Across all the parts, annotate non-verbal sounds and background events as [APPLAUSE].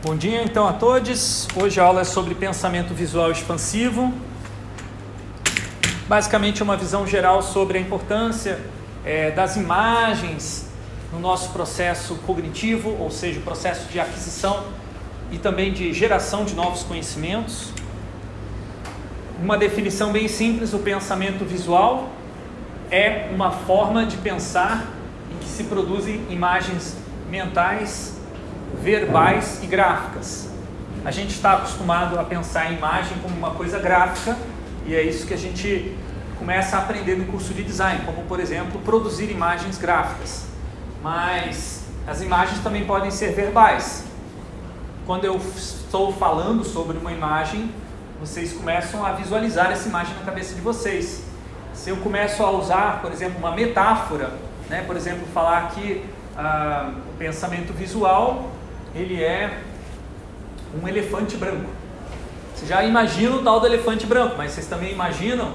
Bom dia então a todos. Hoje a aula é sobre pensamento visual expansivo. Basicamente é uma visão geral sobre a importância é, das imagens no nosso processo cognitivo, ou seja, o processo de aquisição e também de geração de novos conhecimentos. Uma definição bem simples, o pensamento visual é uma forma de pensar em que se produzem imagens mentais, verbais e gráficas. A gente está acostumado a pensar em imagem como uma coisa gráfica e é isso que a gente começa a aprender no curso de design, como por exemplo, produzir imagens gráficas. Mas as imagens também podem ser verbais. Quando eu estou falando sobre uma imagem, vocês começam a visualizar essa imagem na cabeça de vocês. Se eu começo a usar, por exemplo, uma metáfora, né, por exemplo, falar que ah, o pensamento visual ele é um elefante branco. Vocês já imaginam o tal do elefante branco, mas vocês também imaginam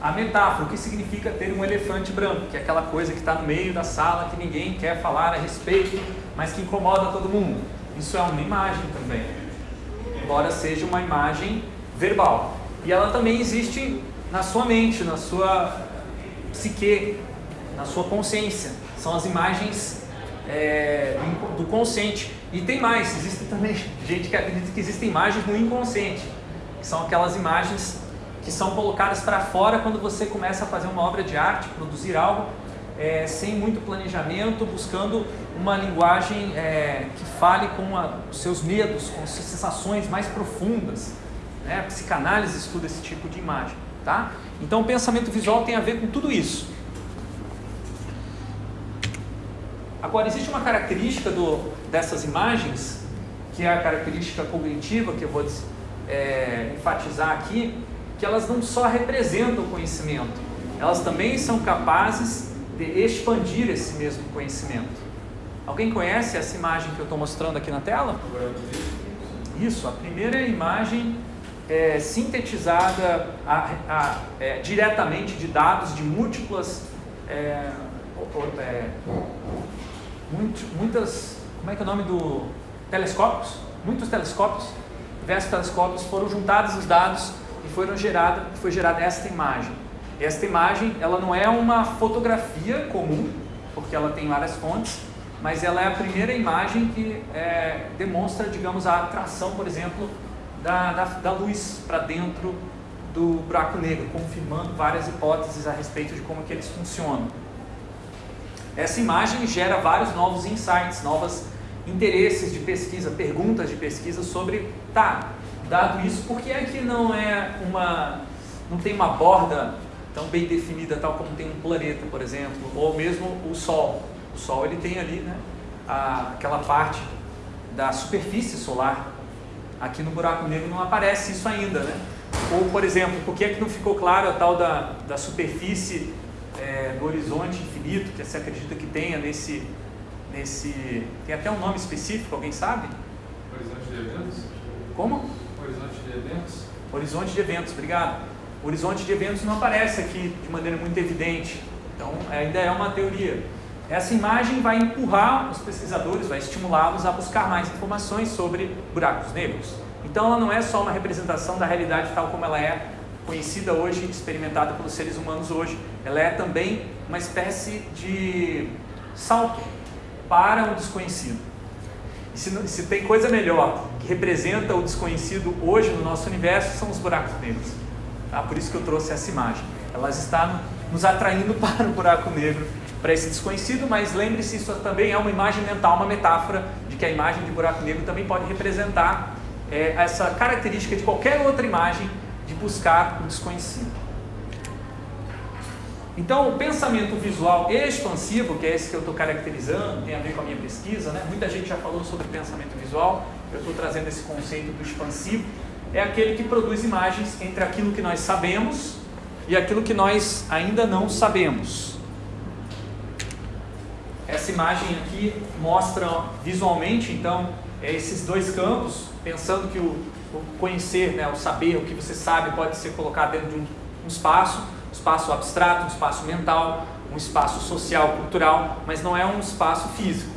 a metáfora, o que significa ter um elefante branco, que é aquela coisa que está no meio da sala que ninguém quer falar a respeito, mas que incomoda todo mundo. Isso é uma imagem também, embora seja uma imagem verbal. E ela também existe na sua mente, na sua psique, na sua consciência. São as imagens é, do consciente. E tem mais, existe também gente que acredita que existem imagens no inconsciente, que são aquelas imagens que são colocadas para fora quando você começa a fazer uma obra de arte, produzir algo é, sem muito planejamento, buscando uma linguagem é, que fale com a, os seus medos, com as suas sensações mais profundas. Né? A psicanálise estuda esse tipo de imagem. Tá? Então o pensamento visual tem a ver com tudo isso. Agora, existe uma característica do, dessas imagens, que é a característica cognitiva, que eu vou é, enfatizar aqui, que elas não só representam o conhecimento, elas também são capazes de expandir esse mesmo conhecimento. Alguém conhece essa imagem que eu estou mostrando aqui na tela? Isso, a primeira imagem é sintetizada a, a, é, diretamente de dados de múltiplas é, é muitas, como é que é o nome do telescópios? Muitos telescópios, diversos telescópios foram juntados os dados e foram gerada, foi gerada esta imagem. Esta imagem, ela não é uma fotografia comum, porque ela tem várias fontes, mas ela é a primeira imagem que é, demonstra, digamos, a atração, por exemplo, da, da, da luz para dentro do buraco negro, confirmando várias hipóteses a respeito de como que eles funcionam. Essa imagem gera vários novos insights, novos interesses de pesquisa, perguntas de pesquisa sobre, tá, dado isso, por que é que não é uma, não tem uma borda tão bem definida, tal como tem um planeta, por exemplo, ou mesmo o Sol. O Sol ele tem ali, né, a, aquela parte da superfície solar. Aqui no buraco negro não aparece isso ainda, né? Ou, por exemplo, por que é que não ficou claro a tal da, da superfície é, do horizonte infinito que se acredita que tenha nesse, nesse... Tem até um nome específico, alguém sabe? Horizonte de eventos? Como? Horizonte de eventos? Horizonte de eventos, obrigado. O horizonte de eventos não aparece aqui de maneira muito evidente, então ainda é uma teoria. Essa imagem vai empurrar os pesquisadores, vai estimulá-los a buscar mais informações sobre buracos negros. Então ela não é só uma representação da realidade tal como ela é conhecida hoje, experimentada pelos seres humanos hoje, ela é também uma espécie de salto para o desconhecido. E se, se tem coisa melhor que representa o desconhecido hoje no nosso universo, são os buracos negros. Tá? Por isso que eu trouxe essa imagem. Ela está nos atraindo [LAUGHS] para o buraco negro, para esse desconhecido, mas lembre-se, isso também é uma imagem mental, uma metáfora de que a imagem de buraco negro também pode representar é, essa característica de qualquer outra imagem de buscar o desconhecido. Então, o pensamento visual expansivo, que é esse que eu estou caracterizando, tem a ver com a minha pesquisa, né? muita gente já falou sobre pensamento visual, eu estou trazendo esse conceito do expansivo, é aquele que produz imagens entre aquilo que nós sabemos e aquilo que nós ainda não sabemos. Essa imagem aqui mostra visualmente, então, esses dois campos, pensando que o, conhecer, né, o saber, o que você sabe pode ser colocado dentro de um espaço, um espaço abstrato, um espaço mental, um espaço social, cultural, mas não é um espaço físico.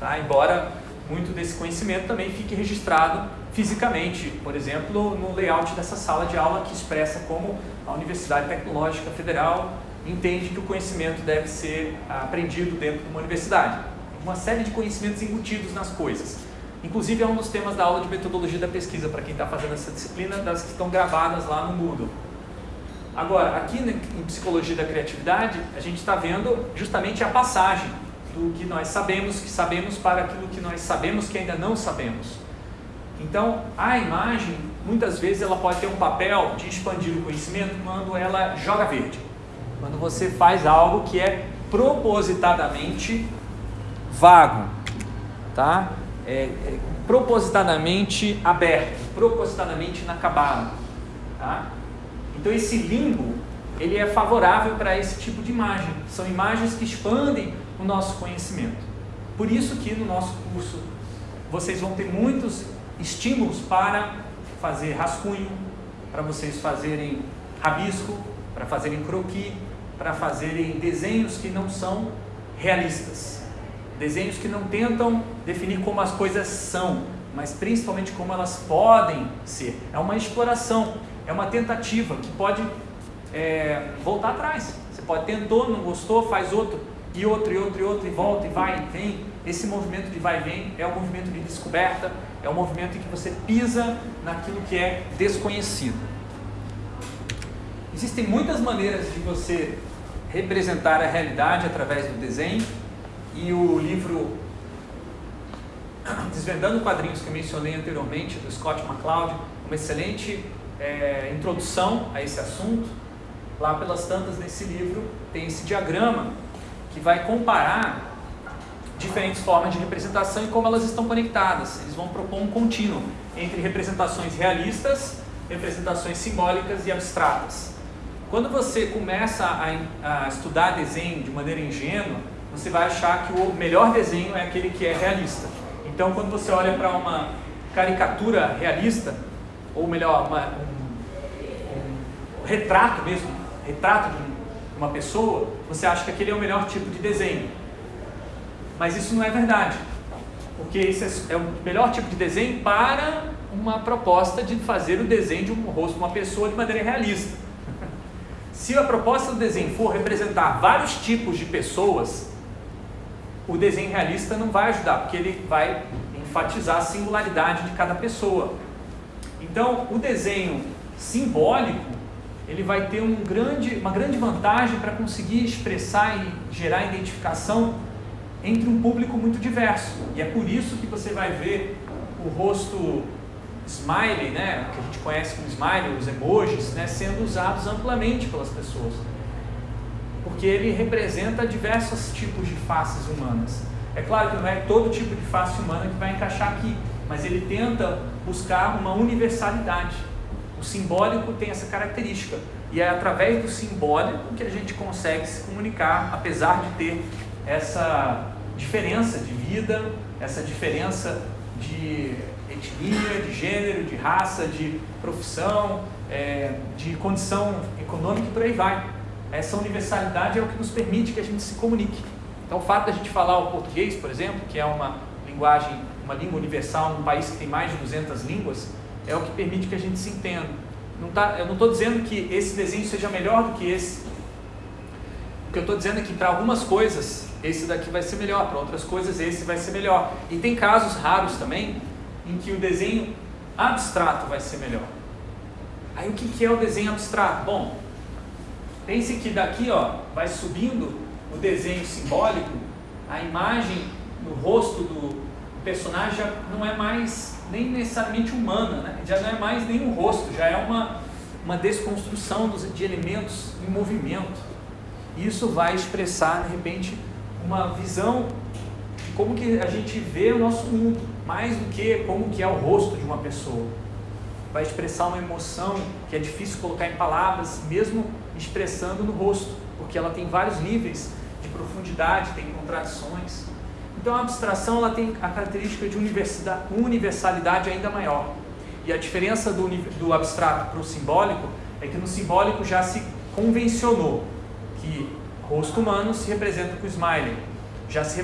Tá? Embora muito desse conhecimento também fique registrado fisicamente, por exemplo, no layout dessa sala de aula que expressa como a Universidade Tecnológica Federal entende que o conhecimento deve ser aprendido dentro de uma universidade. Uma série de conhecimentos embutidos nas coisas. Inclusive é um dos temas da aula de metodologia da pesquisa, para quem está fazendo essa disciplina, das que estão gravadas lá no Moodle. Agora, aqui em Psicologia da Criatividade, a gente está vendo justamente a passagem do que nós sabemos que sabemos para aquilo que nós sabemos que ainda não sabemos. Então, a imagem, muitas vezes, ela pode ter um papel de expandir o conhecimento quando ela joga verde. Quando você faz algo que é propositadamente vago, tá? É, é, propositadamente aberto, propositadamente inacabado, tá? Então esse limbo, ele é favorável para esse tipo de imagem. São imagens que expandem o nosso conhecimento. Por isso que no nosso curso vocês vão ter muitos estímulos para fazer rascunho, para vocês fazerem rabisco, para fazerem croquis, para fazerem desenhos que não são realistas. Desenhos que não tentam definir como as coisas são, mas principalmente como elas podem ser. É uma exploração, é uma tentativa que pode é, voltar atrás. Você pode tentou, não gostou, faz outro, e outro, e outro, e outro, e volta, e vai, e vem. Esse movimento de vai e vem é um movimento de descoberta, é um movimento em que você pisa naquilo que é desconhecido. Existem muitas maneiras de você representar a realidade através do desenho e o livro [CLEARS THROAT] Desvendando Quadrinhos que mencionei anteriormente, do Scott McCloud, uma excelente é, introdução a esse assunto. Lá pelas tantas nesse livro tem esse diagrama que vai comparar diferentes formas de representação e como elas estão conectadas. Eles vão propor um contínuo entre representações realistas, representações simbólicas e abstratas. Quando você começa a, a estudar desenho de maneira ingênua, você vai achar que o melhor desenho é aquele que é realista. Então, quando você olha para uma caricatura realista, ou melhor, uma, um, um, retrato mesmo, retrato de uma pessoa, você acha que aquele é o melhor tipo de desenho. Mas isso não é verdade, porque esse é o melhor tipo de desenho para uma proposta de fazer o desenho de um rosto de uma pessoa de maneira realista. [LAUGHS] Se a proposta do desenho for representar vários tipos de pessoas, o desenho realista não vai ajudar, porque ele vai enfatizar a singularidade de cada pessoa. Então, o desenho simbólico, ele vai ter um grande, uma grande vantagem para conseguir expressar e gerar identificação entre um público muito diverso. E é por isso que você vai ver o rosto smiley, né, que a gente conhece como smiley, os emojis, né, sendo usados amplamente pelas pessoas. Porque ele representa diversos tipos de faces humanas. É claro que não é todo tipo de face humana que vai encaixar aqui, mas ele tenta buscar uma universalidade. O simbólico tem essa característica. E é através do simbólico que a gente consegue se comunicar, apesar de ter essa diferença de vida, essa diferença de etnia, de gênero, de raça, de profissão, é, de condição econômica e por aí vai. Essa universalidade é o que nos permite que a gente se comunique. Então, o fato a gente falar o português, por exemplo, que é uma linguagem, uma língua universal num país que tem mais de 200 línguas, é o que permite que a gente se entenda. Não tá, eu não estou dizendo que esse desenho seja melhor do que esse. O que eu estou dizendo é que para algumas coisas esse daqui vai ser melhor, para outras coisas esse vai ser melhor. E tem casos raros também em que o desenho abstrato vai ser melhor. Aí o que, que é o desenho abstrato? Bom, pense que daqui ó, vai subindo o desenho simbólico, a imagem no rosto do personagem já não é mais nem necessariamente humana, né? já não é mais nem um rosto, já é uma, uma desconstrução dos, de elementos em movimento. Isso vai expressar, de repente, uma visão de como que a gente vê o nosso mundo, mais do que como que é o rosto de uma pessoa. Vai expressar uma emoção que é difícil colocar em palavras, mesmo expressando no rosto, porque ela tem vários níveis de profundidade, tem contradições. Então a abstração ela tem a característica de universalidade ainda maior. E a diferença do, do abstrato para o simbólico é que no simbólico já se convencionou que rosto humano se representa com smiley. Já se,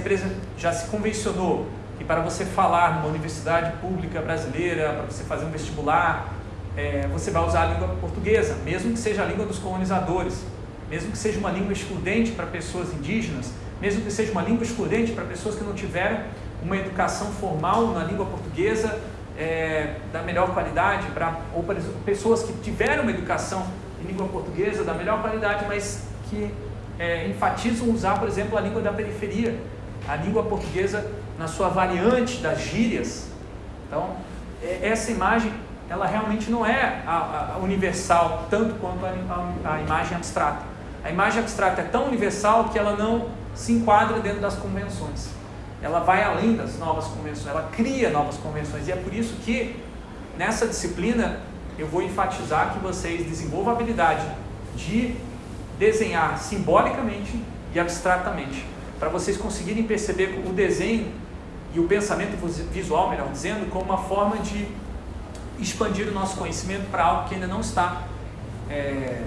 já se convencionou e para você falar numa universidade pública brasileira, para você fazer um vestibular, é, você vai usar a língua portuguesa, mesmo que seja a língua dos colonizadores, mesmo que seja uma língua excludente para pessoas indígenas, mesmo que seja uma língua excludente para pessoas que não tiveram uma educação formal na língua portuguesa é, da melhor qualidade, pra, ou para pessoas que tiveram uma educação em língua portuguesa da melhor qualidade, mas que é, enfatizam usar, por exemplo, a língua da periferia, a língua portuguesa na sua variante das gírias. Então, é, essa imagem, ela realmente não é a, a universal tanto quanto a, a, a imagem abstrata. A imagem abstrata é tão universal que ela não se enquadra dentro das convenções. Ela vai além das novas convenções, ela cria novas convenções. E é por isso que nessa disciplina eu vou enfatizar que vocês desenvolvam a habilidade de desenhar simbolicamente e abstratamente, para vocês conseguirem perceber o desenho e o pensamento visual, melhor dizendo, como uma forma de expandir o nosso conhecimento para algo que ainda não está é,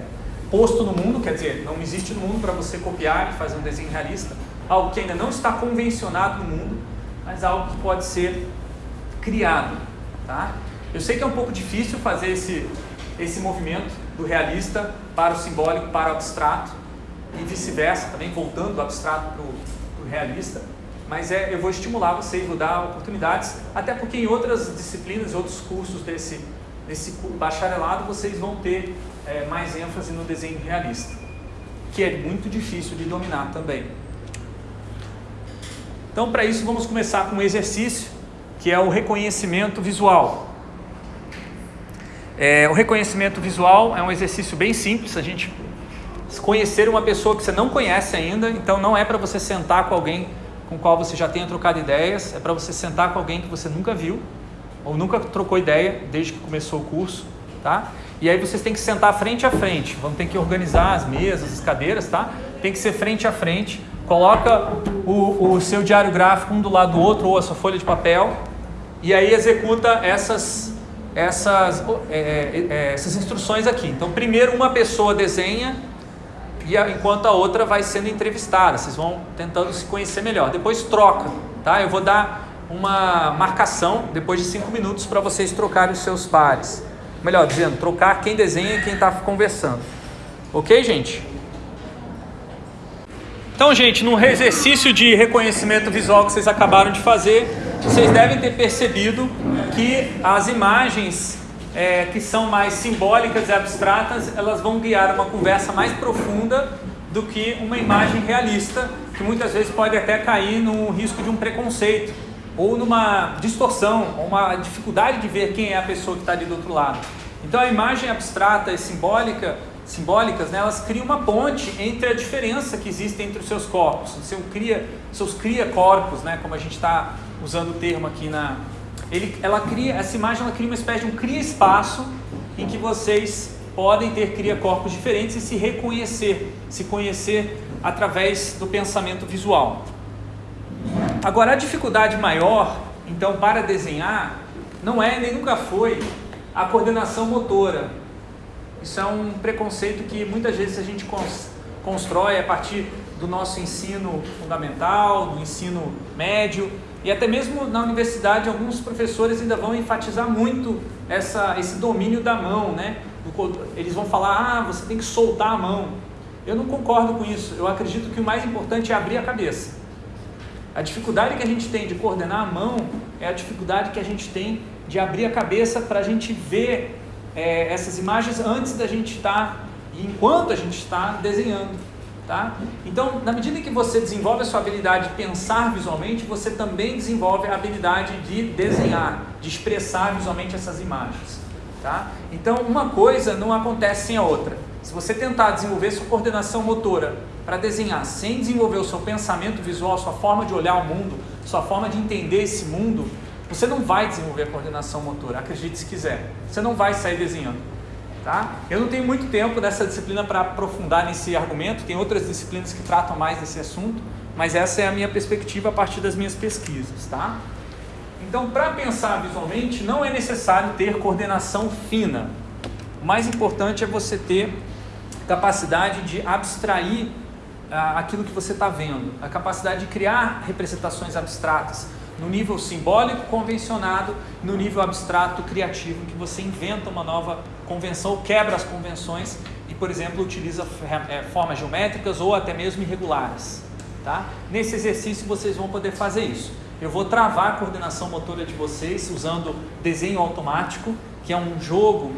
posto no mundo, quer dizer, não existe no mundo para você copiar e fazer um desenho realista, algo que ainda não está convencionado no mundo, mas algo que pode ser criado, tá? Eu sei que é um pouco difícil fazer esse, esse movimento do realista para o simbólico, para o abstrato e vice-versa, também voltando do abstrato para o realista, mas é, eu vou estimular vocês, vou dar oportunidades, até porque em outras disciplinas, outros cursos desse, desse bacharelado, vocês vão ter é, mais ênfase no desenho realista, que é muito difícil de dominar também. Então, para isso, vamos começar com um exercício, que é o reconhecimento visual. É, o reconhecimento visual é um exercício bem simples, a gente conhecer uma pessoa que você não conhece ainda, então não é para você sentar com alguém com qual você já tenha trocado ideias, é para você sentar com alguém que você nunca viu ou nunca trocou ideia desde que começou o curso, tá? E aí vocês têm que sentar frente a frente, vão ter que organizar as mesas, as cadeiras, tá? Tem que ser frente a frente. Coloca o, o seu diário gráfico um do lado do outro ou a sua folha de papel e aí executa essas essas, é, é, é, essas instruções aqui. Então, primeiro uma pessoa desenha e a, enquanto a outra vai sendo entrevistada. Vocês vão tentando se conhecer melhor. Depois troca, tá? Eu vou dar uma marcação depois de cinco minutos para vocês trocarem os seus pares melhor dizendo, trocar quem desenha e quem está conversando. Ok, gente? Então, gente, no exercício de reconhecimento visual que vocês acabaram de fazer, vocês devem ter percebido que as imagens é, que são mais simbólicas e abstratas, elas vão guiar uma conversa mais profunda do que uma imagem realista, que muitas vezes pode até cair no risco de um preconceito ou numa distorção, ou uma dificuldade de ver quem é a pessoa que está ali do outro lado. Então a imagem abstrata e simbólica, simbólicas, né, elas criam uma ponte entre a diferença que existe entre os seus corpos, seu cria, seus cria corpos, né, como a gente está usando o termo aqui na, ele, ela cria, essa imagem ela cria uma espécie de um cria espaço em que vocês podem ter cria corpos diferentes e se reconhecer, se conhecer através do pensamento visual. Agora, a dificuldade maior, então, para desenhar, não é nem nunca foi a coordenação motora. Isso é um preconceito que muitas vezes a gente constrói a partir do nosso ensino fundamental, do ensino médio e até mesmo na universidade alguns professores ainda vão enfatizar muito essa, esse domínio da mão, né? Eles vão falar, ah, você tem que soltar a mão. Eu não concordo com isso. Eu acredito que o mais importante é abrir a cabeça. A dificuldade que a gente tem de coordenar a mão é a dificuldade que a gente tem de abrir a cabeça para a gente ver é, essas imagens antes da gente estar tá, e enquanto a gente está desenhando. Tá? Então, na medida que você desenvolve a sua habilidade de pensar visualmente, você também desenvolve a habilidade de desenhar, de expressar visualmente essas imagens. Tá? Então, uma coisa não acontece sem a outra. Se você tentar desenvolver sua coordenação motora para desenhar sem desenvolver o seu pensamento visual, sua forma de olhar o mundo, sua forma de entender esse mundo, você não vai desenvolver a coordenação motora, acredite se quiser. Você não vai sair desenhando. Tá? Eu não tenho muito tempo dessa disciplina para aprofundar nesse argumento, tem outras disciplinas que tratam mais desse assunto, mas essa é a minha perspectiva a partir das minhas pesquisas. Tá? Então, para pensar visualmente, não é necessário ter coordenação fina. O mais importante é você ter capacidade de abstrair aquilo que você está vendo, a capacidade de criar representações abstratas, no nível simbólico convencionado, no nível abstrato criativo, que você inventa uma nova convenção, quebra as convenções e, por exemplo, utiliza é, formas geométricas ou até mesmo irregulares. Tá? Nesse exercício vocês vão poder fazer isso. Eu vou travar a coordenação motora de vocês usando desenho automático, que é um jogo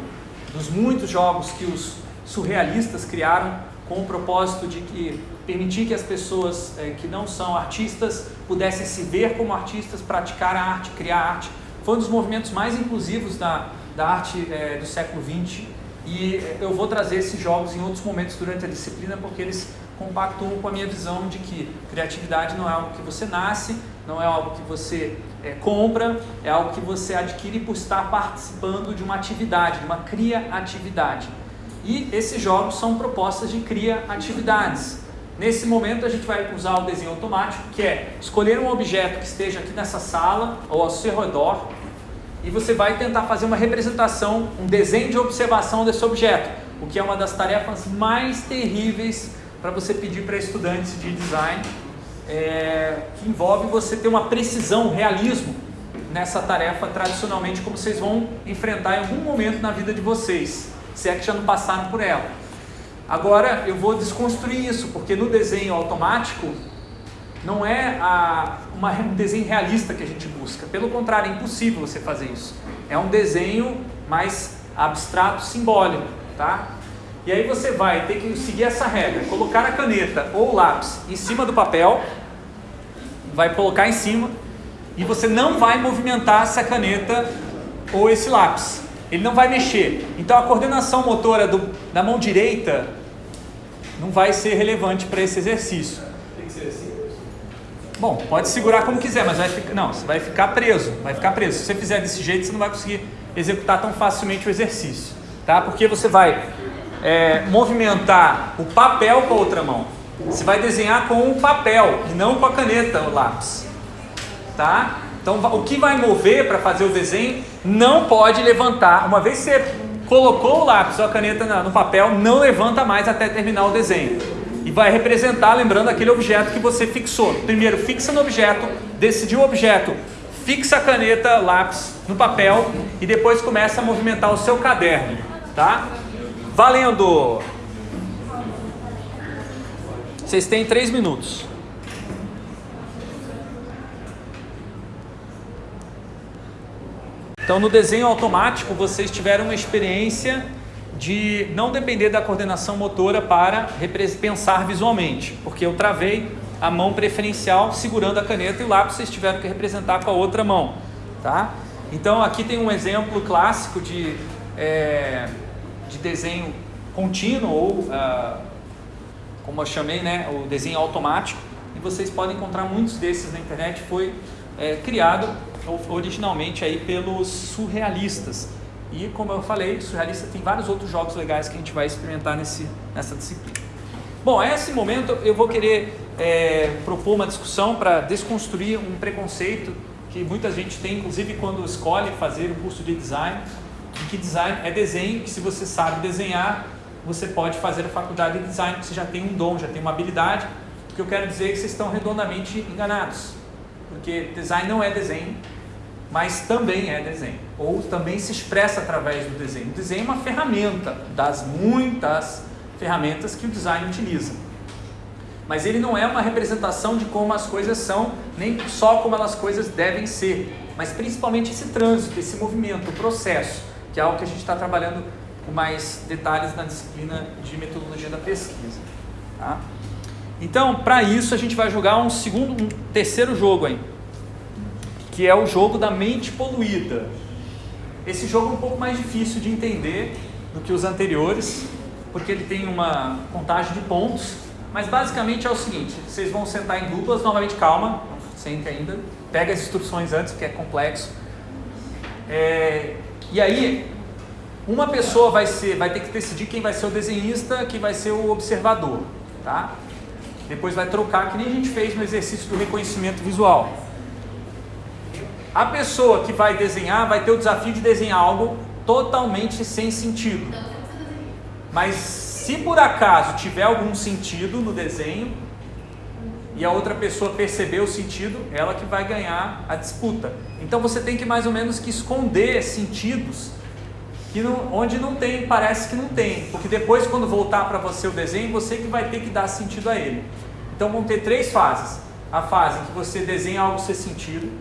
dos muitos jogos que os surrealistas criaram com o propósito de que permitir que as pessoas é, que não são artistas pudessem se ver como artistas, praticar a arte, criar arte. Foi um dos movimentos mais inclusivos da, da arte é, do século XX e é, eu vou trazer esses jogos em outros momentos durante a disciplina porque eles compactuam com a minha visão de que criatividade não é algo que você nasce, não é algo que você é, compra, é algo que você adquire por estar participando de uma atividade, de uma criatividade. E esses jogos são propostas de criatividades. Nesse momento a gente vai usar o desenho automático, que é escolher um objeto que esteja aqui nessa sala ou ao seu redor e você vai tentar fazer uma representação, um desenho de observação desse objeto, o que é uma das tarefas mais terríveis para você pedir para estudantes de design, é, que envolve você ter uma precisão, um realismo nessa tarefa tradicionalmente como vocês vão enfrentar em algum momento na vida de vocês se é que já não passaram por ela. Agora eu vou desconstruir isso, porque no desenho automático não é a, uma, um desenho realista que a gente busca. Pelo contrário, é impossível você fazer isso. É um desenho mais abstrato, simbólico, tá? E aí você vai ter que seguir essa regra, colocar a caneta ou o lápis em cima do papel, vai colocar em cima, e você não vai movimentar essa caneta ou esse lápis ele não vai mexer. Então a coordenação motora do, da mão direita não vai ser relevante para esse exercício. Tem que ser assim? Bom, pode segurar como quiser, mas vai ficar, não, você vai ficar preso, vai ficar preso. Se você fizer desse jeito, você não vai conseguir executar tão facilmente o exercício, tá? Porque você vai é, movimentar o papel com a outra mão. Você vai desenhar com o papel e não com a caneta, o lápis, tá? Então, o que vai mover para fazer o desenho não pode levantar. Uma vez que você colocou o lápis ou a caneta no papel, não levanta mais até terminar o desenho. E vai representar, lembrando, aquele objeto que você fixou. Primeiro, fixa no objeto, decidiu o objeto, fixa a caneta, lápis no papel e depois começa a movimentar o seu caderno, tá? Valendo! Vocês têm três minutos. Então, no desenho automático, vocês tiveram uma experiência de não depender da coordenação motora para pensar visualmente, porque eu travei a mão preferencial segurando a caneta e o lápis vocês tiveram que representar com a outra mão, tá? Então, aqui tem um exemplo clássico de, é, de desenho contínuo ou, uh, como eu chamei, né, o desenho automático, e vocês podem encontrar muitos desses na internet, foi é, criado originalmente aí pelos surrealistas. E como eu falei, surrealista tem vários outros jogos legais que a gente vai experimentar nesse, nessa disciplina. Bom, a esse momento eu vou querer é, propor uma discussão para desconstruir um preconceito que muita gente tem, inclusive quando escolhe fazer o curso de design, que design é desenho, que se você sabe desenhar, você pode fazer a faculdade de design, você já tem um dom, já tem uma habilidade. O que eu quero dizer é que vocês estão redondamente enganados, porque design não é desenho, mas também é desenho, ou também se expressa através do desenho. O desenho é uma ferramenta das muitas ferramentas que o design utiliza. Mas ele não é uma representação de como as coisas são, nem só como as coisas devem ser, mas principalmente esse trânsito, esse movimento, o processo, que é algo que a gente está trabalhando com mais detalhes na disciplina de metodologia da pesquisa. Tá? Então, para isso, a gente vai jogar um segundo, um terceiro jogo aí que é o jogo da mente poluída. Esse jogo é um pouco mais difícil de entender do que os anteriores, porque ele tem uma contagem de pontos, mas basicamente é o seguinte, vocês vão sentar em duplas, novamente calma, não sente ainda, pega as instruções antes, porque é complexo. É, e aí, uma pessoa vai, ser, vai ter que decidir quem vai ser o desenhista, quem vai ser o observador, tá? Depois vai trocar, que nem a gente fez no exercício do reconhecimento visual. A pessoa que vai desenhar vai ter o desafio de desenhar algo totalmente sem sentido. Mas se por acaso tiver algum sentido no desenho, e a outra pessoa perceber o sentido, ela que vai ganhar a disputa. Então você tem que mais ou menos que esconder sentidos que não, onde não tem, parece que não tem, porque depois quando voltar para você o desenho, você que vai ter que dar sentido a ele. Então vão ter três fases. A fase em que você desenha algo ser sentido,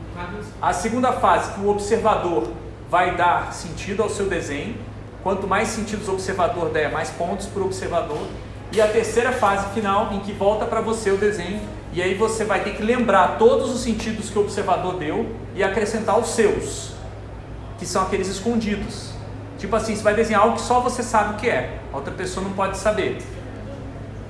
a segunda fase que o observador vai dar sentido ao seu desenho. Quanto mais sentidos o observador der, mais pontos para o observador. E a terceira fase final em que volta para você o desenho e aí você vai ter que lembrar todos os sentidos que o observador deu e acrescentar os seus, que são aqueles escondidos. Tipo assim, você vai desenhar algo que só você sabe o que é, a outra pessoa não pode saber.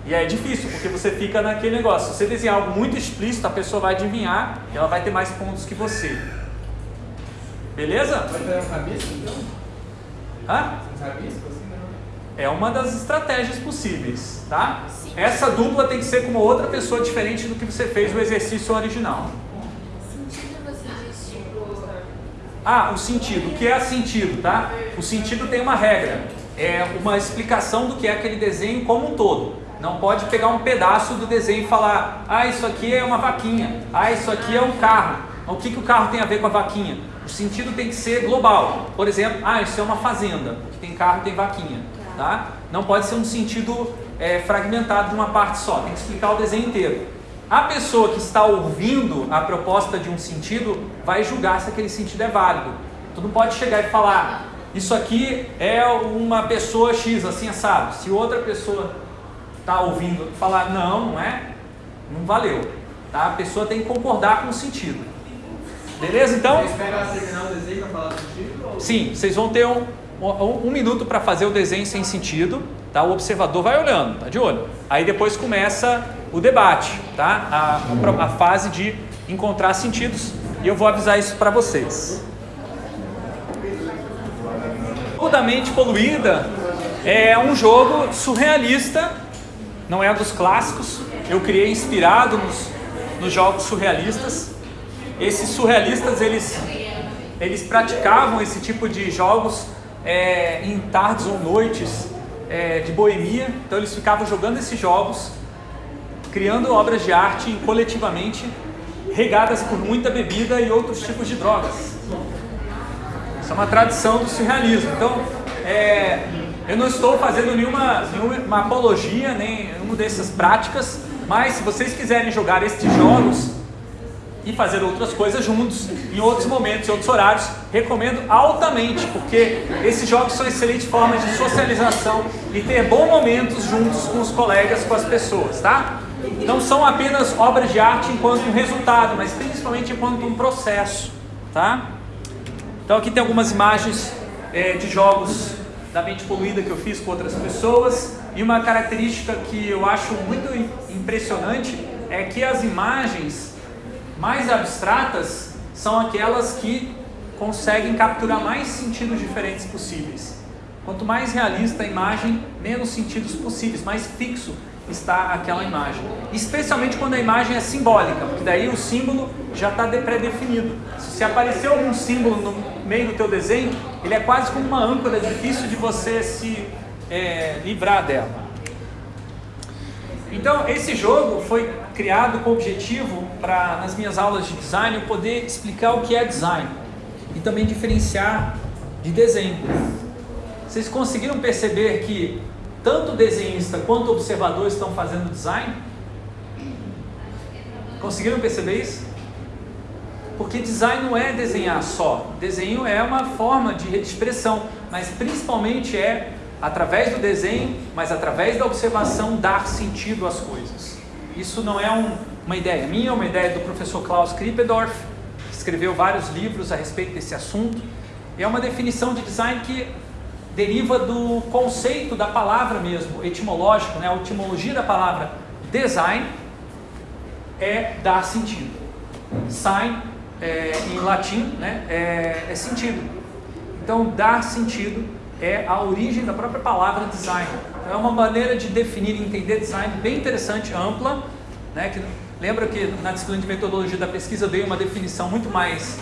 E aí é difícil, porque você fica naquele negócio. Se você desenhar algo muito explícito, a pessoa vai adivinhar e ela vai ter mais pontos que você. Beleza? Vai fazer um rabisco então? Hã? Rabisco assim, não? É uma das estratégias possíveis, tá? Essa dupla tem que ser com uma outra pessoa diferente do que você fez o exercício original. Ah, o sentido. O que é sentido, tá? O sentido tem uma regra. É uma explicação do que é aquele desenho como um todo. Não pode pegar um pedaço do desenho e falar, ah, isso aqui é uma vaquinha, ah, isso aqui é um carro. O que, que o carro tem a ver com a vaquinha? O sentido tem que ser global. Por exemplo, ah, isso é uma fazenda, que tem carro tem vaquinha. Tá? Não pode ser um sentido é, fragmentado de uma parte só, tem que explicar o desenho inteiro. A pessoa que está ouvindo a proposta de um sentido vai julgar se aquele sentido é válido. Tu não pode chegar e falar, isso aqui é uma pessoa X, assim, sabe? Se outra pessoa está ouvindo falar, não, não é, não valeu. Tá? A pessoa tem que concordar com o sentido. Beleza? Então. Você espera ela terminar o desenho para falar do sentido? Ou... Sim, vocês vão ter um, um, um minuto para fazer o desenho sem sentido, tá? O observador vai olhando, tá de olho. Aí depois começa o debate, tá? A, a, a fase de encontrar sentidos e eu vou avisar isso para vocês. O da mente poluída é um jogo surrealista, não é dos clássicos. Eu criei inspirado nos, nos jogos surrealistas. Esses surrealistas eles eles praticavam esse tipo de jogos é, em tardes ou noites é, de boemia. Então eles ficavam jogando esses jogos, criando obras de arte coletivamente, regadas por muita bebida e outros tipos de drogas. Isso é uma tradição do surrealismo. Então, é, eu não estou fazendo nenhuma, nenhuma apologia, nem nenhuma dessas práticas, mas se vocês quiserem jogar estes jogos e fazer outras coisas juntos, em outros momentos, em outros horários, recomendo altamente, porque esses jogos são excelentes formas de socialização e ter bons momentos juntos com os colegas, com as pessoas, tá? Não são apenas obras de arte enquanto um resultado, mas principalmente enquanto um processo, tá? Então aqui tem algumas imagens é, de jogos da mente poluída que eu fiz com outras pessoas e uma característica que eu acho muito impressionante é que as imagens mais abstratas são aquelas que conseguem capturar mais sentidos diferentes possíveis. Quanto mais realista a imagem, menos sentidos possíveis, mais fixo está aquela imagem. Especialmente quando a imagem é simbólica, porque daí o símbolo já está pré-definido. Se aparecer algum símbolo no meio do teu desenho, ele é quase como uma âncora, difícil de você se é, livrar dela. Então, esse jogo foi criado com o objetivo para, nas minhas aulas de design, eu poder explicar o que é design e também diferenciar de desenho. Vocês conseguiram perceber que tanto o desenhista quanto o observador estão fazendo design? Conseguiram perceber isso? Porque design não é desenhar só. Desenho é uma forma de expressão, mas principalmente é através do desenho, mas através da observação dar sentido às coisas. Isso não é um, uma ideia minha, é uma ideia do professor Klaus Krippendorf, que escreveu vários livros a respeito desse assunto. É uma definição de design que deriva do conceito da palavra mesmo, etimológico, né? a etimologia da palavra design é dar sentido. Sign, é, em latim, né? é, é sentido. Então, dar sentido é a origem da própria palavra design. Então, é uma maneira de definir e entender design bem interessante, ampla. Né? Que, lembra que na disciplina de metodologia da pesquisa eu dei uma definição muito mais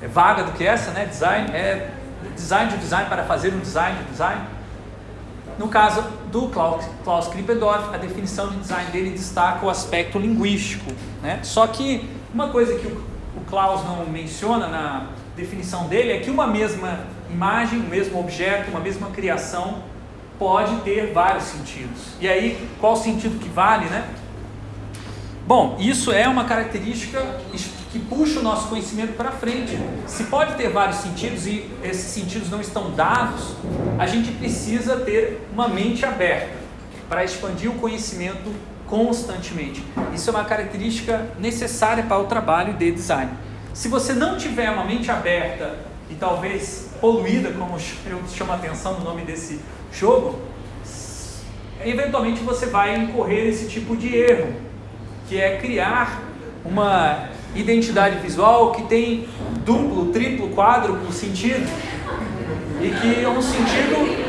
é, vaga do que essa, né? Design é design de design para fazer um design de design. no caso do Klaus, Klaus Krippendorf, a definição de design dele destaca o aspecto linguístico. Né? Só que uma coisa que o, Klaus não menciona na definição dele é que uma mesma imagem, um mesmo objeto, uma mesma criação pode ter vários sentidos. E aí, qual o sentido que vale, né? Bom, isso é uma característica que puxa o nosso conhecimento para frente. Se pode ter vários sentidos e esses sentidos não estão dados, a gente precisa ter uma mente aberta para expandir o conhecimento constantemente. Isso é uma característica necessária para o trabalho de design. Se você não tiver uma mente aberta e talvez poluída, como [LAUGHS] eu chamo a atenção no nome desse jogo, eventualmente você vai incorrer nesse tipo de erro, que é criar uma identidade visual que tem duplo, triplo, quádruplo sentido e que é um sentido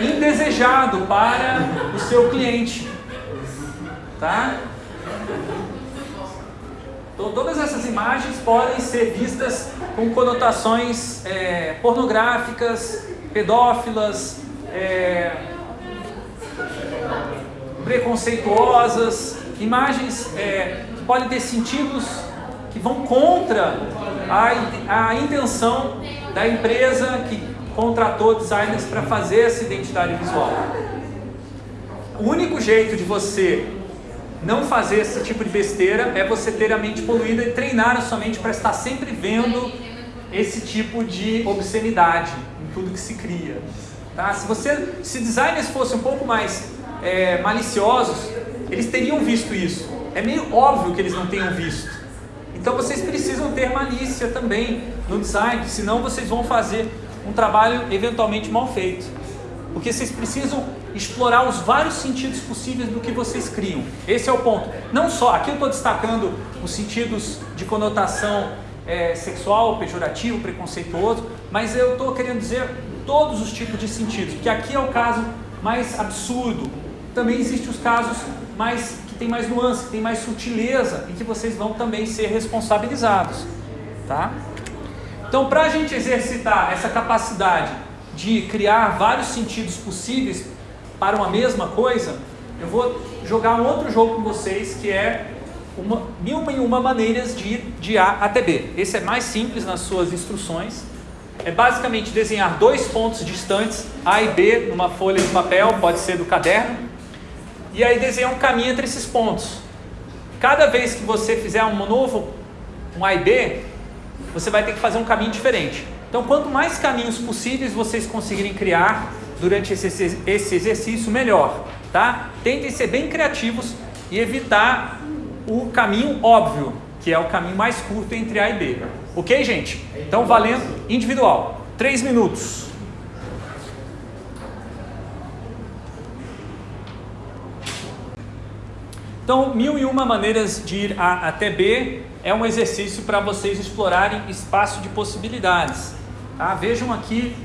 indesejado para o seu cliente, tá? Então, todas essas imagens podem ser vistas com conotações é, pornográficas, pedófilas, é, preconceituosas, imagens é, que podem ter sentidos que vão contra a, a intenção da empresa que contratou designers para fazer essa identidade visual. O único jeito de você não fazer esse tipo de besteira é você ter a mente poluída e treinar a sua mente para estar sempre vendo esse tipo de obscenidade em tudo que se cria. Tá? Se você, se designers fossem um pouco mais é, maliciosos, eles teriam visto isso. É meio óbvio que eles não tenham visto. Então vocês precisam ter malícia também no design, senão vocês vão fazer um trabalho eventualmente mal feito. Porque vocês precisam explorar os vários sentidos possíveis do que vocês criam. Esse é o ponto. Não só, aqui eu estou destacando os sentidos de conotação é, sexual, pejorativo, preconceituoso, mas eu estou querendo dizer todos os tipos de sentidos, porque aqui é o caso mais absurdo. Também existem os casos mais que tem mais nuance, que tem mais sutileza e que vocês vão também ser responsabilizados, tá? Então, para a gente exercitar essa capacidade de criar vários sentidos possíveis para uma mesma coisa, eu vou jogar um outro jogo com vocês que é uma, mil e uma maneiras de ir de A até B. Esse é mais simples nas suas instruções. É basicamente desenhar dois pontos distantes, A e B, numa folha de papel, pode ser do caderno, e aí desenhar um caminho entre esses pontos. Cada vez que você fizer um novo, um A e B, você vai ter que fazer um caminho diferente. Então, quanto mais caminhos possíveis vocês conseguirem criar durante esse, esse exercício, melhor. Tá? Tentem ser bem criativos e evitar o caminho óbvio, que é o caminho mais curto entre A e B. Ok, gente? Então, valendo individual. Três minutos. Então, mil e uma maneiras de ir A até B é um exercício para vocês explorarem espaço de possibilidades. Tá? Vejam aqui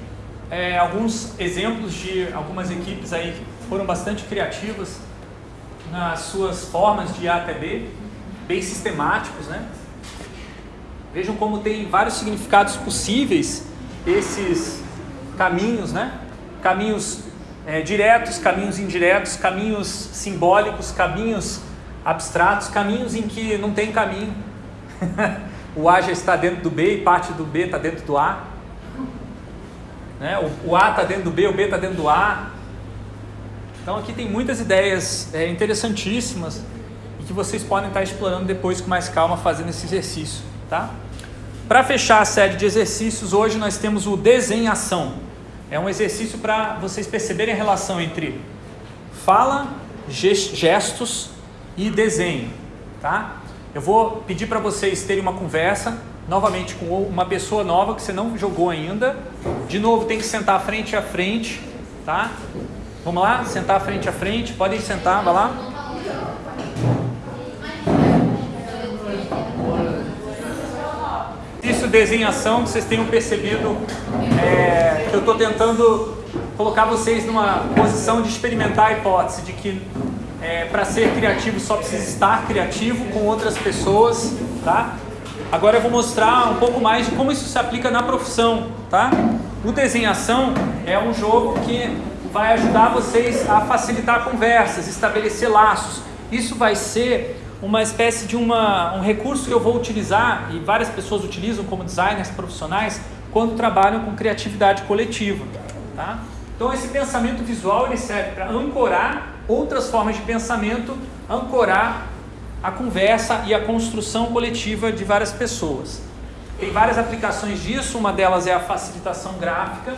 é, alguns exemplos de algumas equipes aí que foram bastante criativas nas suas formas de A até B, bem sistemáticos, né? Vejam como tem vários significados possíveis esses caminhos, né? Caminhos é, diretos, caminhos indiretos, caminhos simbólicos, caminhos abstratos, caminhos em que não tem caminho. [LAUGHS] o A já está dentro do B e parte do B está dentro do A. Né? O, o A está dentro do B, o B está dentro do A. Então aqui tem muitas ideias é, interessantíssimas e que vocês podem estar explorando depois com mais calma fazendo esse exercício. Tá? Para fechar a série de exercícios, hoje nós temos o desenhação. É um exercício para vocês perceberem a relação entre fala, gestos e desenho. Tá? Eu vou pedir para vocês terem uma conversa novamente com uma pessoa nova que você não jogou ainda. De novo, tem que sentar frente a frente, tá? Vamos lá? Sentar frente a frente. Podem sentar, vai lá. Isso, desenhação, que vocês tenham percebido é, que eu estou tentando colocar vocês numa posição de experimentar a hipótese de que é, para ser criativo só precisa estar criativo com outras pessoas, tá? Agora eu vou mostrar um pouco mais de como isso se aplica na profissão, tá? O desenhação é um jogo que vai ajudar vocês a facilitar conversas, estabelecer laços. Isso vai ser uma espécie de uma, um recurso que eu vou utilizar e várias pessoas utilizam como designers profissionais quando trabalham com criatividade coletiva. Tá? Então esse pensamento visual ele serve para ancorar outras formas de pensamento, ancorar a conversa e a construção coletiva de várias pessoas. Tem várias aplicações disso, uma delas é a facilitação gráfica.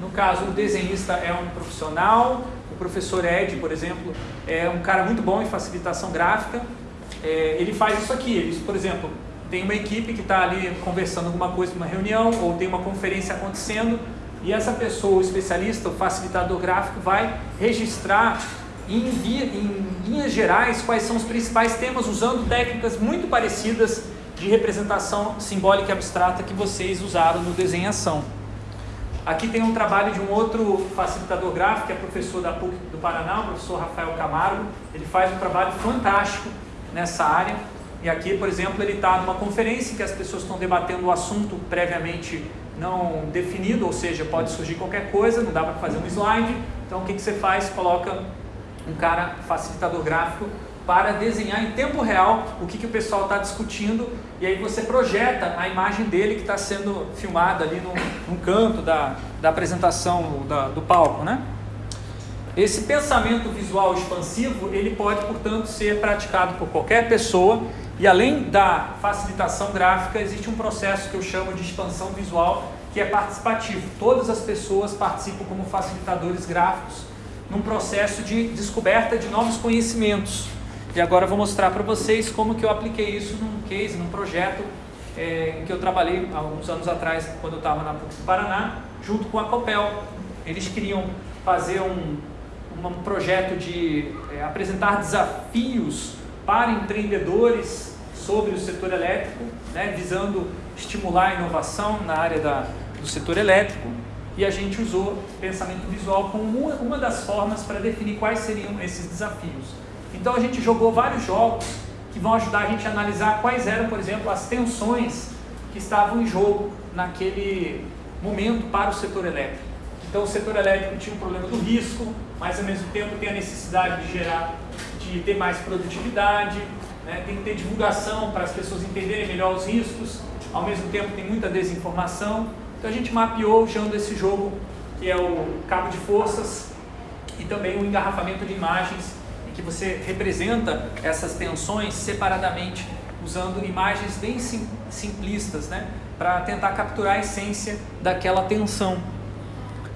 No caso, o desenhista é um profissional, o professor Ed, por exemplo, é um cara muito bom em facilitação gráfica. É, ele faz isso aqui, ele, por exemplo, tem uma equipe que está ali conversando alguma coisa numa reunião ou tem uma conferência acontecendo e essa pessoa, o especialista, o facilitador gráfico, vai registrar em, via, em linhas gerais quais são os principais temas usando técnicas muito parecidas de representação simbólica e abstrata que vocês usaram no desenhação. Aqui tem um trabalho de um outro facilitador gráfico, que é professor da PUC do Paraná, o professor Rafael Camargo. Ele faz um trabalho fantástico nessa área. E aqui, por exemplo, ele está numa conferência que as pessoas estão debatendo o assunto previamente não definido, ou seja, pode surgir qualquer coisa, não dá para fazer um slide. Então, o que, que você faz? Coloca um cara facilitador gráfico para desenhar em tempo real o que, que o pessoal está discutindo e aí você projeta a imagem dele que está sendo filmada ali no, no canto da, da apresentação da, do palco, né? Esse pensamento visual expansivo, ele pode, portanto, ser praticado por qualquer pessoa e além da facilitação gráfica, existe um processo que eu chamo de expansão visual, que é participativo. Todas as pessoas participam como facilitadores gráficos num processo de descoberta de novos conhecimentos. E agora eu vou mostrar para vocês como que eu apliquei isso num case, num projeto é, que eu trabalhei há alguns anos atrás, quando eu estava na PUC do Paraná, junto com a Copel. Eles queriam fazer um, um projeto de é, apresentar desafios para empreendedores sobre o setor elétrico, né, visando estimular a inovação na área da, do setor elétrico. E a gente usou pensamento visual como uma, uma das formas para definir quais seriam esses desafios. Então a gente jogou vários jogos que vão ajudar a gente a analisar quais eram, por exemplo, as tensões que estavam em jogo naquele momento para o setor elétrico. Então o setor elétrico tinha um problema do risco, mas ao mesmo tempo tem a necessidade de gerar, de ter mais produtividade, né? tem que ter divulgação para as pessoas entenderem melhor os riscos, ao mesmo tempo tem muita desinformação. Então a gente mapeou usando esse jogo que é o cabo de forças e também o engarrafamento de imagens que você representa essas tensões separadamente, usando imagens bem sim, simplistas, né? para tentar capturar a essência daquela tensão.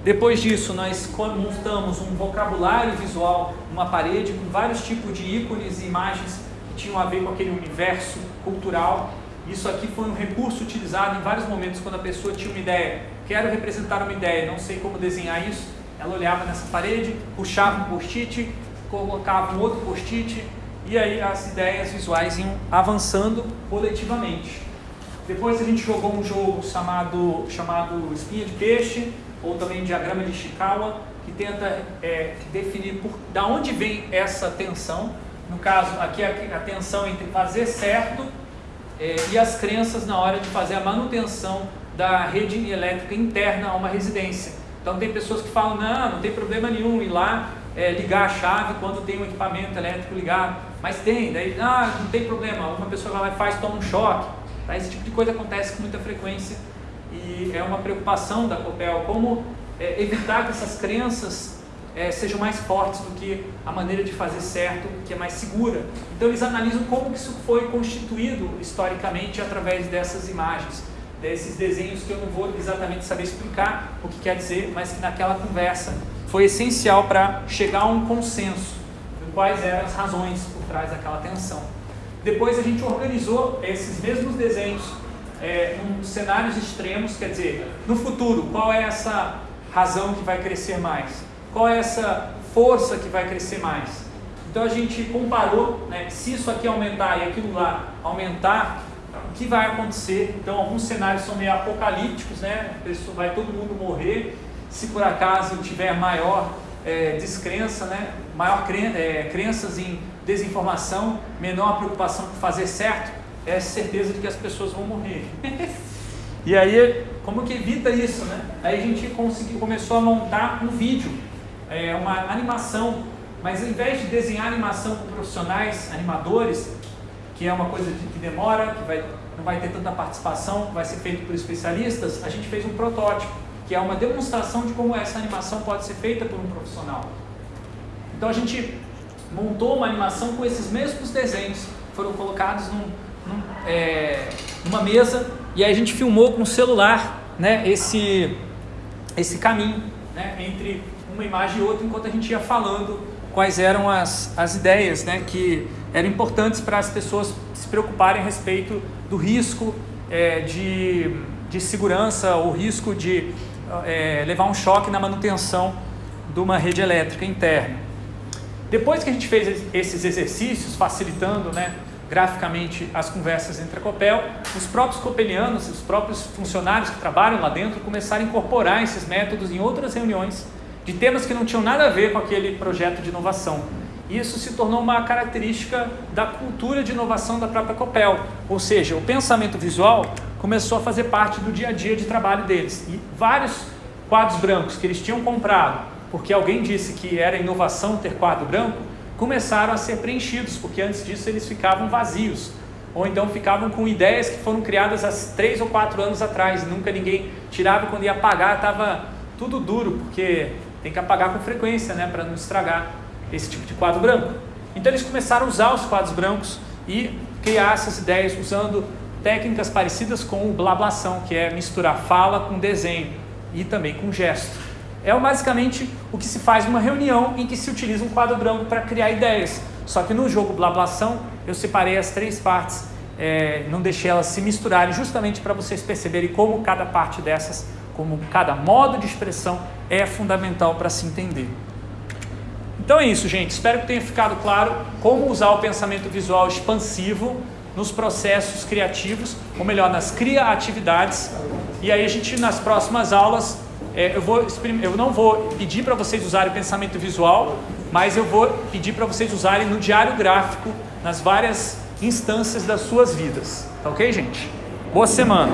Depois disso, nós montamos um vocabulário visual, uma parede com vários tipos de ícones e imagens que tinham a ver com aquele universo cultural. Isso aqui foi um recurso utilizado em vários momentos quando a pessoa tinha uma ideia. Quero representar uma ideia, não sei como desenhar isso. Ela olhava nessa parede, puxava um post-it colocava um outro post-it e aí as ideias visuais iam avançando coletivamente. Depois a gente jogou um jogo chamado, chamado Espinha de Peixe, ou também Diagrama de Ishikawa, que tenta é, definir por, da onde vem essa tensão. No caso, aqui é a tensão entre fazer certo é, e as crenças na hora de fazer a manutenção da rede elétrica interna a uma residência. Então tem pessoas que falam, não, não tem problema nenhum ir lá é, ligar a chave quando tem um equipamento elétrico ligado. Mas tem, daí, ah, não tem problema, uma pessoa vai lá e faz, toma um choque. Tá? Esse tipo de coisa acontece com muita frequência e é uma preocupação da COPEL, como é, evitar que essas crenças é, sejam mais fortes do que a maneira de fazer certo, que é mais segura. Então eles analisam como isso foi constituído historicamente através dessas imagens, desses desenhos que eu não vou exatamente saber explicar o que quer dizer, mas que naquela conversa foi essencial para chegar a um consenso de quais eram as razões por trás daquela tensão. Depois a gente organizou esses mesmos desenhos é, em cenários extremos, quer dizer, no futuro, qual é essa razão que vai crescer mais? Qual é essa força que vai crescer mais? Então a gente comparou, né, se isso aqui aumentar e aquilo lá aumentar, o que vai acontecer? Então alguns cenários são meio apocalípticos, né? Vai todo mundo morrer se por acaso tiver maior é, descrença, né, maior cren é, crenças em desinformação, menor preocupação por fazer certo, é certeza de que as pessoas vão morrer. [LAUGHS] e aí, como que evita isso, né? Aí a gente conseguiu, começou a montar um vídeo é, uma animação, mas ao invés de desenhar animação com profissionais, animadores, que é uma coisa de, que demora, que vai, não vai ter tanta participação, vai ser feito por especialistas, a gente fez um protótipo, que é uma demonstração de como essa animação pode ser feita por um profissional. Então a gente montou uma animação com esses mesmos desenhos, foram colocados num, num, é, numa mesa e aí a gente filmou com o celular né, esse, esse caminho né, entre uma imagem e outra enquanto a gente ia falando quais eram as, as ideias né, que eram importantes para as pessoas se preocuparem a respeito do risco é, de, de segurança ou risco de é, levar um choque na manutenção de uma rede elétrica interna. Depois que a gente fez esses exercícios, facilitando né, graficamente as conversas entre a Copel, os próprios copelianos, os próprios funcionários que trabalham lá dentro começaram a incorporar esses métodos em outras reuniões de temas que não tinham nada a ver com aquele projeto de inovação. Isso se tornou uma característica da cultura de inovação da própria Copel, ou seja, o pensamento visual começou a fazer parte do dia a dia de trabalho deles. E vários quadros brancos que eles tinham comprado, porque alguém disse que era inovação ter quadro branco, começaram a ser preenchidos, porque antes disso eles ficavam vazios, ou então ficavam com ideias que foram criadas há três ou quatro anos atrás, nunca ninguém tirava, quando ia apagar estava tudo duro, porque tem que apagar com frequência, né, para não estragar esse tipo de quadro branco. Então eles começaram a usar os quadros brancos e criar essas ideias usando técnicas parecidas com o blablação, que é misturar fala com desenho e também com gesto. É basicamente o que se faz numa reunião em que se utiliza um quadro branco para criar ideias. Só que no jogo blablação eu separei as três partes, é, não deixei elas se misturarem, justamente para vocês perceberem como cada parte dessas, como cada modo de expressão é fundamental para se entender. Então é isso, gente. Espero que tenha ficado claro como usar o pensamento visual expansivo nos processos criativos, ou melhor, nas criatividades. E aí a gente, nas próximas aulas, é, eu, vou, eu não vou pedir para vocês usarem o pensamento visual, mas eu vou pedir para vocês usarem no diário gráfico, nas várias instâncias das suas vidas. Tá ok, gente? Boa semana!